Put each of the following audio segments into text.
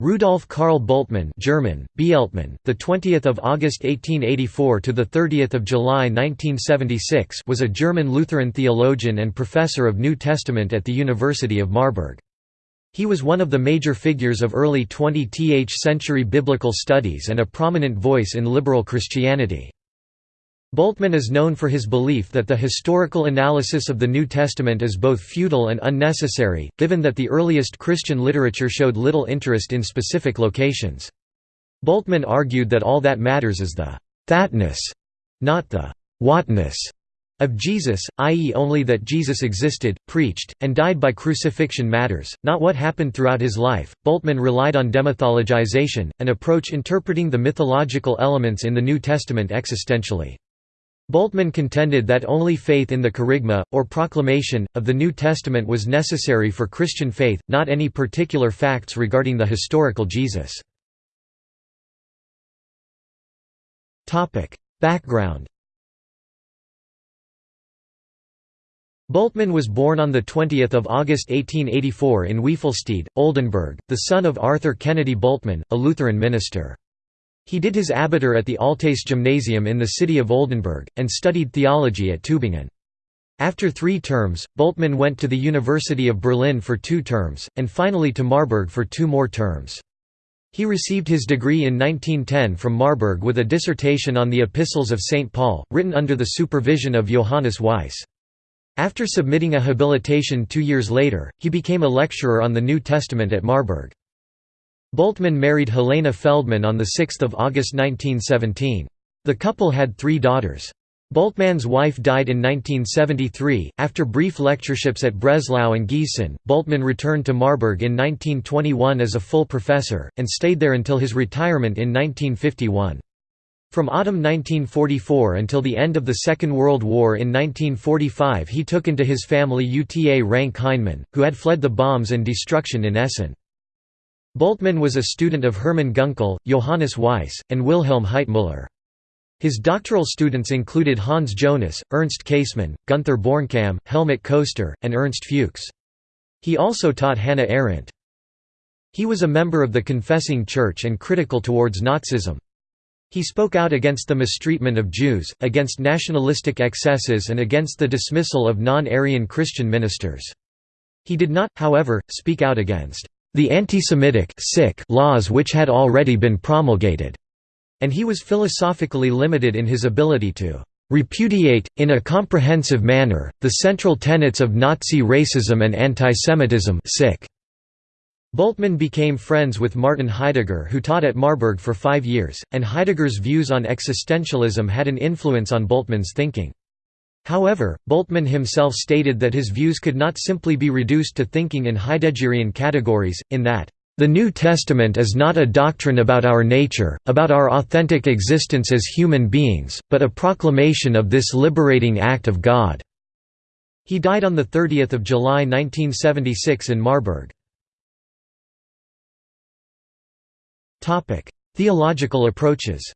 Rudolf Karl Bultmann German, Bieltmann, the 20th of August 1884 to the 30th of July 1976 was a German Lutheran theologian and professor of New Testament at the University of Marburg. He was one of the major figures of early 20th century biblical studies and a prominent voice in liberal Christianity. Bultmann is known for his belief that the historical analysis of the New Testament is both futile and unnecessary, given that the earliest Christian literature showed little interest in specific locations. Bultmann argued that all that matters is the «thatness», not the «whatness» of Jesus, i.e. only that Jesus existed, preached, and died by crucifixion matters, not what happened throughout his life. Bultmann relied on demythologization, an approach interpreting the mythological elements in the New Testament existentially. Bultmann contended that only faith in the kerygma, or proclamation, of the New Testament was necessary for Christian faith, not any particular facts regarding the historical Jesus. Background Bultmann was born on 20 August 1884 in Wiefelstede, Oldenburg, the son of Arthur Kennedy Bultmann, a Lutheran minister. He did his abitur at the Altes Gymnasium in the city of Oldenburg, and studied theology at Tübingen. After three terms, Bultmann went to the University of Berlin for two terms, and finally to Marburg for two more terms. He received his degree in 1910 from Marburg with a dissertation on the Epistles of St. Paul, written under the supervision of Johannes Weiss. After submitting a habilitation two years later, he became a lecturer on the New Testament at Marburg. Bultmann married Helena Feldman on 6 August 1917. The couple had three daughters. Bultmann's wife died in 1973. After brief lectureships at Breslau and Gießen, Bultmann returned to Marburg in 1921 as a full professor, and stayed there until his retirement in 1951. From autumn 1944 until the end of the Second World War in 1945 he took into his family Uta Ranke-Heinemann, who had fled the bombs and destruction in Essen. Bultmann was a student of Hermann Gunkel, Johannes Weiss, and Wilhelm Heitmüller. His doctoral students included Hans Jonas, Ernst Käsemann, Gunther Bornkamm, Helmut Koester, and Ernst Fuchs. He also taught Hannah Arendt. He was a member of the Confessing Church and critical towards Nazism. He spoke out against the mistreatment of Jews, against nationalistic excesses and against the dismissal of non-Aryan Christian ministers. He did not, however, speak out against the anti-Semitic laws which had already been promulgated, and he was philosophically limited in his ability to repudiate, in a comprehensive manner, the central tenets of Nazi racism and antisemitism Bultmann became friends with Martin Heidegger who taught at Marburg for five years, and Heidegger's views on existentialism had an influence on Bultmann's thinking. However, Bultmann himself stated that his views could not simply be reduced to thinking in Heideggerian categories, in that, "...the New Testament is not a doctrine about our nature, about our authentic existence as human beings, but a proclamation of this liberating act of God." He died on 30 July 1976 in Marburg. Theological approaches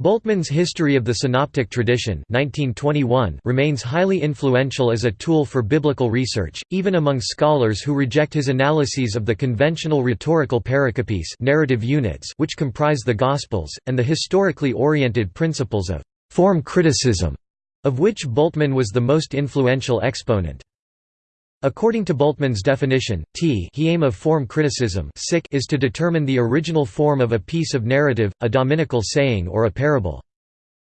Bultmann's History of the Synoptic Tradition 1921 remains highly influential as a tool for biblical research, even among scholars who reject his analyses of the conventional rhetorical pericopes narrative units which comprise the Gospels, and the historically oriented principles of «form criticism», of which Bultmann was the most influential exponent. According to Bultmann's definition, t he aim of form criticism is to determine the original form of a piece of narrative, a dominical saying or a parable.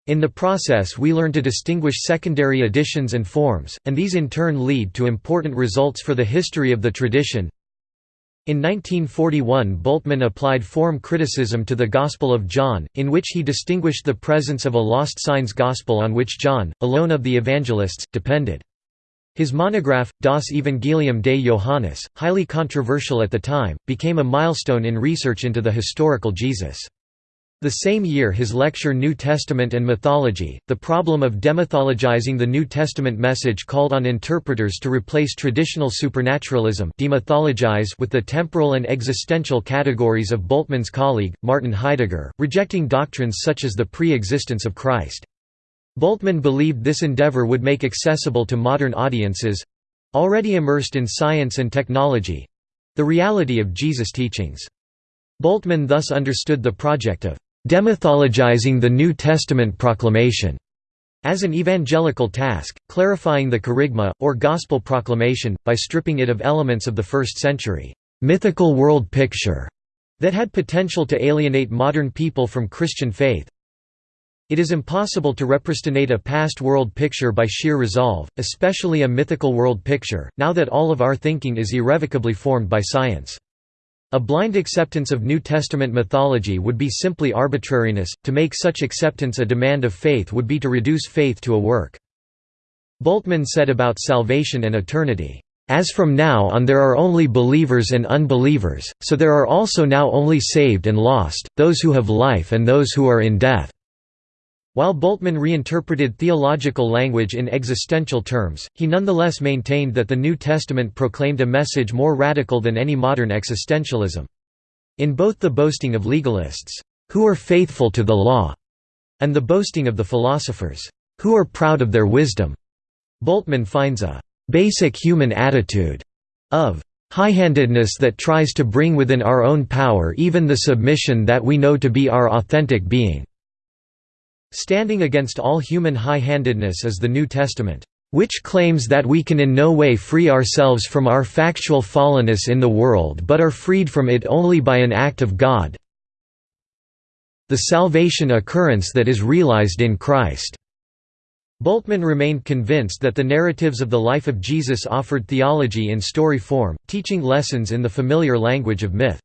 In the process we learn to distinguish secondary additions and forms, and these in turn lead to important results for the history of the tradition. In 1941 Bultmann applied form criticism to the Gospel of John, in which he distinguished the presence of a lost signs gospel on which John, alone of the evangelists, depended. His monograph, Das Evangelium des Johannes, highly controversial at the time, became a milestone in research into the historical Jesus. The same year his lecture New Testament and Mythology, the problem of demythologizing the New Testament message called on interpreters to replace traditional supernaturalism demythologize with the temporal and existential categories of Bultmann's colleague, Martin Heidegger, rejecting doctrines such as the pre-existence of Christ. Bultmann believed this endeavor would make accessible to modern audiences already immersed in science and technology—the reality of Jesus' teachings. Bultmann thus understood the project of demythologizing the New Testament proclamation as an evangelical task, clarifying the kerygma, or gospel proclamation, by stripping it of elements of the first century mythical world picture that had potential to alienate modern people from Christian faith. It is impossible to represent a past world picture by sheer resolve, especially a mythical world picture, now that all of our thinking is irrevocably formed by science. A blind acceptance of New Testament mythology would be simply arbitrariness, to make such acceptance a demand of faith would be to reduce faith to a work. Bultmann said about salvation and eternity, "...as from now on there are only believers and unbelievers, so there are also now only saved and lost, those who have life and those who are in death." While Bultmann reinterpreted theological language in existential terms, he nonetheless maintained that the New Testament proclaimed a message more radical than any modern existentialism. In both the boasting of legalists, who are faithful to the law, and the boasting of the philosophers, who are proud of their wisdom, Bultmann finds a basic human attitude of high-handedness that tries to bring within our own power even the submission that we know to be our authentic being. Standing against all human high-handedness is the New Testament, which claims that we can in no way free ourselves from our factual fallenness in the world but are freed from it only by an act of God the salvation occurrence that is realized in Christ." Bultmann remained convinced that the narratives of the life of Jesus offered theology in story form, teaching lessons in the familiar language of myth.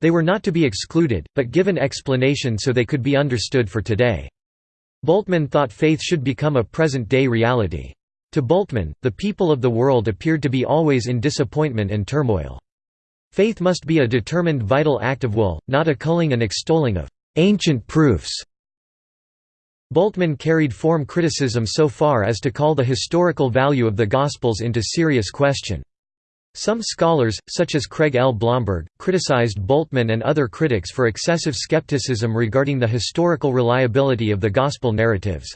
They were not to be excluded, but given explanation so they could be understood for today. Bultmann thought faith should become a present-day reality. To Bultmann, the people of the world appeared to be always in disappointment and turmoil. Faith must be a determined vital act of will, not a culling and extolling of «ancient proofs». Bultmann carried form criticism so far as to call the historical value of the Gospels into serious question. Some scholars, such as Craig L. Blomberg, criticized Bultmann and other critics for excessive skepticism regarding the historical reliability of the Gospel narratives.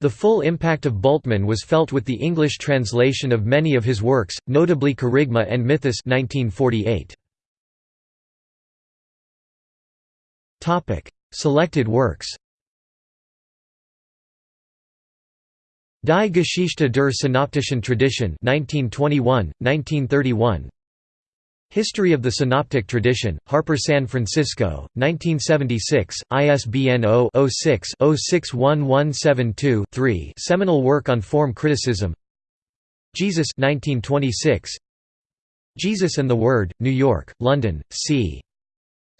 The full impact of Bultmann was felt with the English translation of many of his works, notably Kerygma and Mythus 1948. Selected works Die Geschichte der synoptischen Tradition 1921, 1931 History of the Synoptic Tradition, Harper San Francisco, 1976, ISBN 0-06-061172-3 seminal work on form criticism. Jesus 1926, Jesus and the Word, New York, London, C.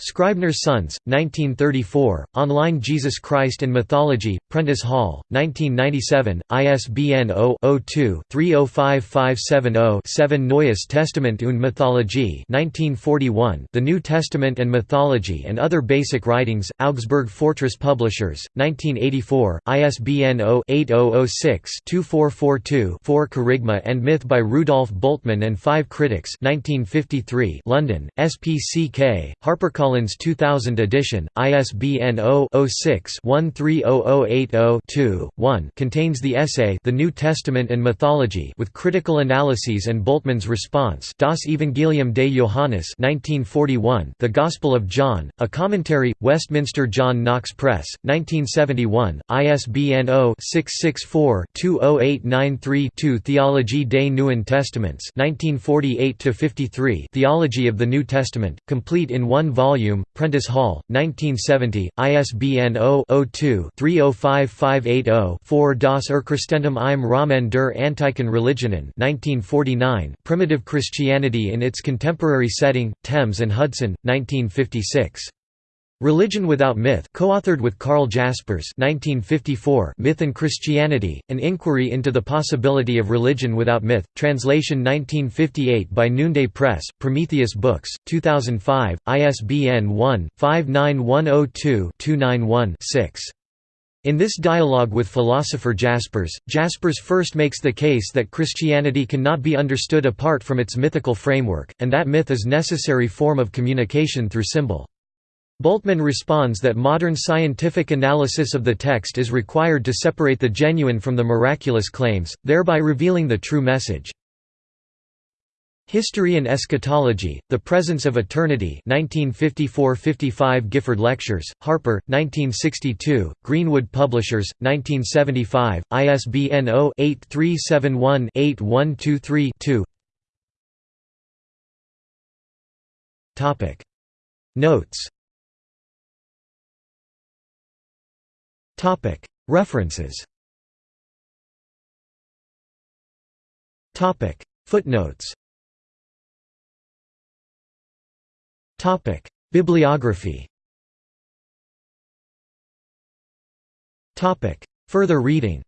Scribner's Sons, 1934, Online Jesus Christ and Mythology, Prentice Hall, 1997, ISBN 0-02-305570-7 Neues Testament und Mythologie 1941, The New Testament and Mythology and Other Basic Writings, Augsburg Fortress Publishers, 1984, ISBN 0-8006-2442-4 Kerygma and Myth by Rudolf Bultmann and Five Critics 1953, London, SPCK, HarperCollins Collins 2000 edition, ISBN 0-06-130080-2-1 contains the essay The New Testament and Mythology with critical analyses and Bultmann's response Das Evangelium de Johannes 1941, The Gospel of John, a commentary, Westminster John Knox Press, 1971, ISBN 0-664-20893-2 Theologie des Neuen Testaments 1948 Theology of the New Testament, complete in one volume volume, Prentice Hall, 1970, ISBN 0-02-305580-4 Das Urchristentum im Rahmen der Antiken Religionen 1949, Primitive Christianity in its Contemporary Setting, Thames and Hudson, 1956. Religion Without Myth co-authored with Carl Jaspers 1954, Myth and Christianity, An Inquiry into the Possibility of Religion Without Myth, translation 1958 by Noonday Press, Prometheus Books, 2005, ISBN 1-59102-291-6. In this dialogue with philosopher Jaspers, Jaspers first makes the case that Christianity cannot be understood apart from its mythical framework, and that myth is necessary form of communication through symbol. Bultmann responds that modern scientific analysis of the text is required to separate the genuine from the miraculous claims, thereby revealing the true message. History and Eschatology, The Presence of Eternity 1954–55 Gifford Lectures, Harper, 1962, Greenwood Publishers, 1975, ISBN 0-8371-8123-2 Notes. References. Footnotes. Bibliography. Further reading.